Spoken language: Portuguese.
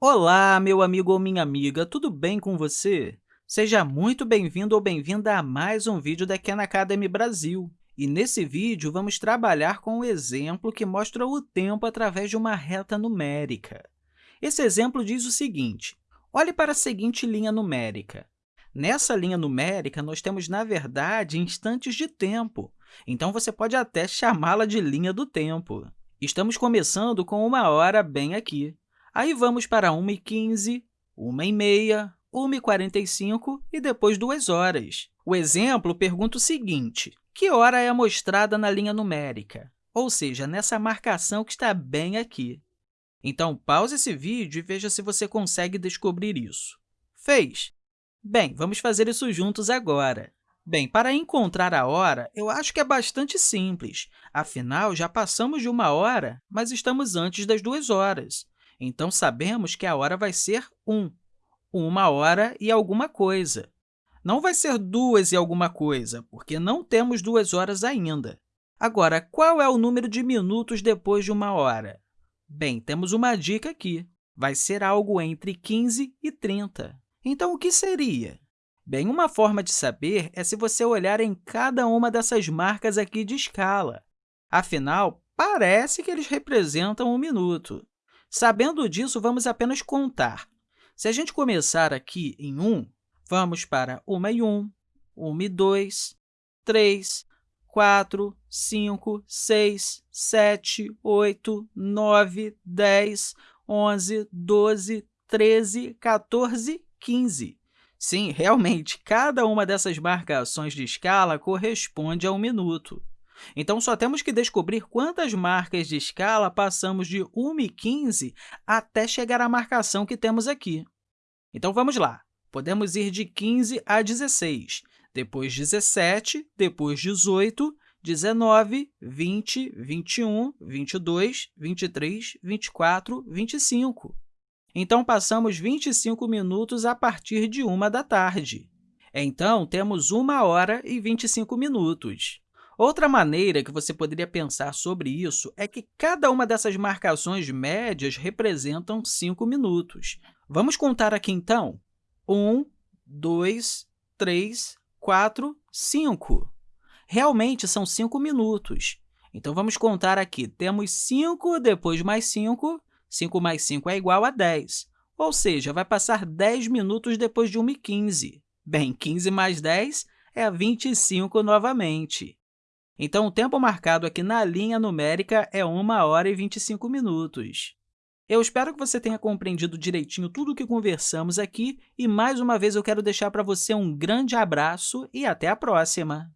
Olá, meu amigo ou minha amiga, tudo bem com você? Seja muito bem-vindo ou bem-vinda a mais um vídeo da Khan Academy Brasil. E nesse vídeo, vamos trabalhar com um exemplo que mostra o tempo através de uma reta numérica. Esse exemplo diz o seguinte, olhe para a seguinte linha numérica. Nessa linha numérica, nós temos, na verdade, instantes de tempo, então você pode até chamá-la de linha do tempo. Estamos começando com uma hora bem aqui. Aí vamos para 1h15, 1h30, 1h45 e depois 2 horas. O exemplo pergunta o seguinte, que hora é mostrada na linha numérica? Ou seja, nessa marcação que está bem aqui. Então, pause esse vídeo e veja se você consegue descobrir isso. Fez? Bem, vamos fazer isso juntos agora. Bem, para encontrar a hora, eu acho que é bastante simples. Afinal, já passamos de uma hora, mas estamos antes das duas horas. Então, sabemos que a hora vai ser 1, uma hora e alguma coisa. Não vai ser duas e alguma coisa, porque não temos duas horas ainda. Agora, qual é o número de minutos depois de uma hora? Bem, temos uma dica aqui. Vai ser algo entre 15 e 30. Então, o que seria? Bem, uma forma de saber é se você olhar em cada uma dessas marcas aqui de escala. Afinal, parece que eles representam um minuto. Sabendo disso, vamos apenas contar. Se a gente começar aqui em 1, vamos para 1 e 1, 1 e 2, 3, 4, 5, 6, 7, 8, 9, 10, 11, 12, 13, 14, 15. Sim, realmente, cada uma dessas marcações de escala corresponde a um minuto. Então, só temos que descobrir quantas marcas de escala passamos de 1 e 15 até chegar à marcação que temos aqui. Então, vamos lá. Podemos ir de 15 a 16, depois 17, depois 18, 19, 20, 21, 22, 23, 24, 25. Então, passamos 25 minutos a partir de 1 da tarde. Então, temos 1 hora e 25 minutos. Outra maneira que você poderia pensar sobre isso é que cada uma dessas marcações médias representam 5 minutos. Vamos contar aqui, então? 1, 2, 3, 4, 5. Realmente, são 5 minutos. Então, vamos contar aqui. Temos 5, depois mais 5. 5 mais 5 é igual a 10. Ou seja, vai passar 10 minutos depois de 1 e 15. Bem, 15 mais 10 é 25 novamente. Então, o tempo marcado aqui na linha numérica é 1 hora e 25 minutos. Eu espero que você tenha compreendido direitinho tudo o que conversamos aqui e, mais uma vez, eu quero deixar para você um grande abraço e até a próxima!